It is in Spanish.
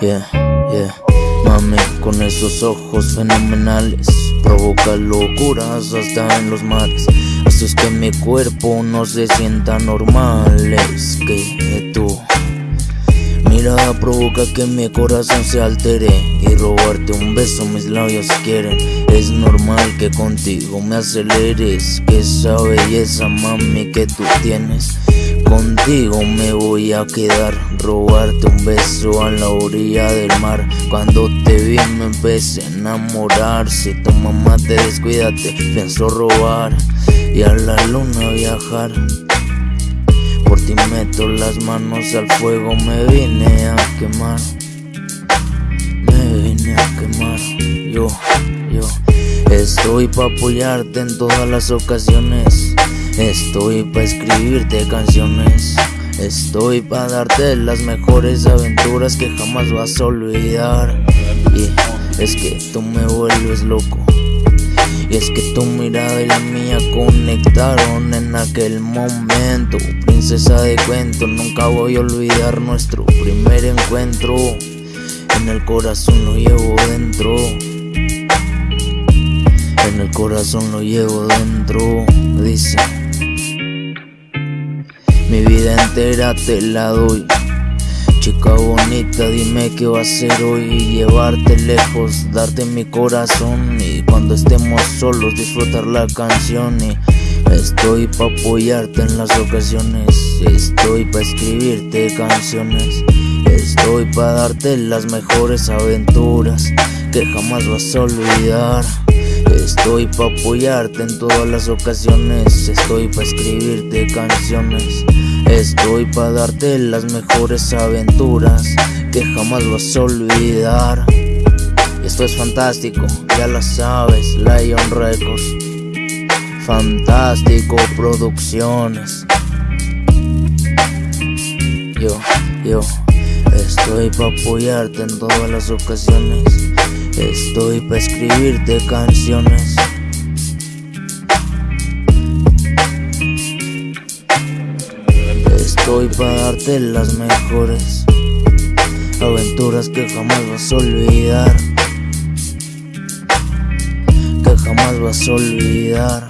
Yeah, yeah. Mami, con esos ojos fenomenales provoca locuras hasta en los mares. Haces que mi cuerpo no se sienta normal. Es que tú mirada provoca que mi corazón se altere y robarte un beso mis labios quieren. Es normal que contigo me aceleres, que esa belleza mami que tú tienes. Contigo me voy a quedar, robarte un beso a la orilla del mar. Cuando te vi me empecé a enamorar. Si tu mamá te descuídate, pienso robar y a la luna viajar. Por ti meto las manos al fuego, me vine a quemar. Me vine a quemar. Yo, yo estoy pa' apoyarte en todas las ocasiones. Estoy pa' escribirte canciones. Estoy pa' darte las mejores aventuras que jamás vas a olvidar. Y es que tú me vuelves loco. Y es que tu mirada y la mía conectaron en aquel momento. Princesa de cuento, nunca voy a olvidar nuestro primer encuentro. En el corazón lo llevo dentro. En el corazón lo llevo dentro. Dice: Mi vida entera te la doy. Chica bonita, dime qué va a hacer hoy. Llevarte lejos, darte mi corazón. Y cuando estemos solos disfrutar la canción. Estoy pa' apoyarte en las ocasiones. Estoy pa' escribirte canciones. Estoy pa' darte las mejores aventuras Que jamás vas a olvidar Estoy pa' apoyarte en todas las ocasiones Estoy pa' escribirte canciones Estoy pa' darte las mejores aventuras que jamás vas a olvidar. Esto es fantástico, ya lo sabes, Lion Records. Fantástico Producciones. Yo, yo, estoy pa' apoyarte en todas las ocasiones. Estoy pa' escribirte canciones. Estoy para darte las mejores aventuras que jamás vas a olvidar. Que jamás vas a olvidar.